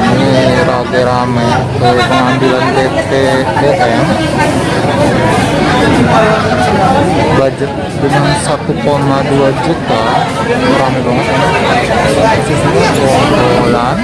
sini rame rame ke pengambilan BPOM budget dengan 1,2 juta rame banget ya. Khususnya bulan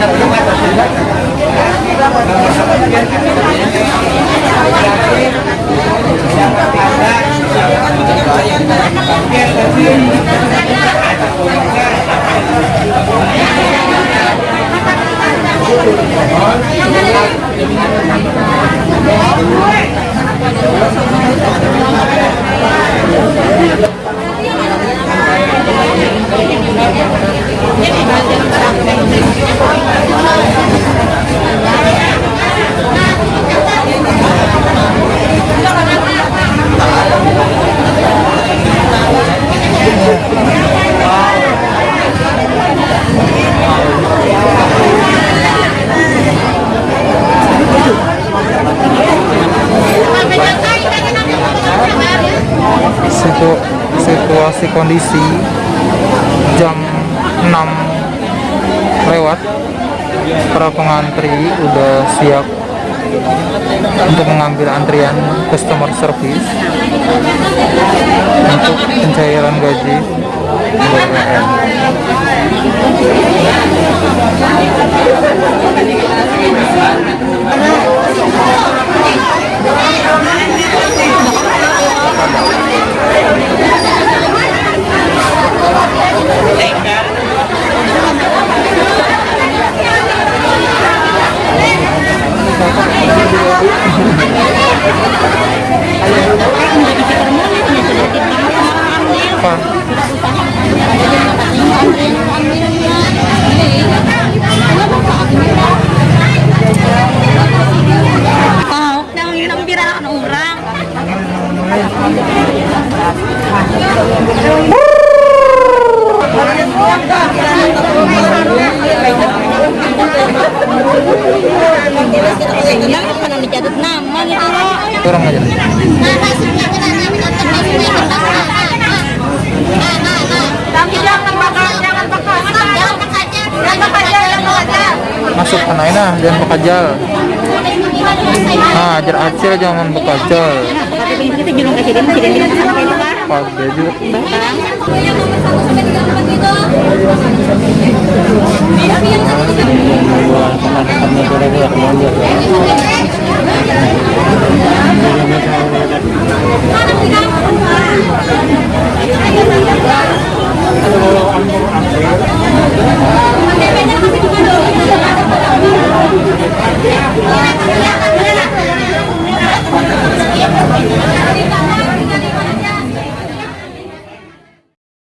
Hãy subscribe cho kênh Ghiền Mì Gõ Để không bỏ lỡ những video hấp dẫn situ situasi kondisi jam 6 lewat para pengantri udah siap untuk mengambil antrian customer service untuk pencairan gaji. kurang aja. Masuk ke nah jangan bekajal. Nah ajar acil jangan bekajal. Pak juga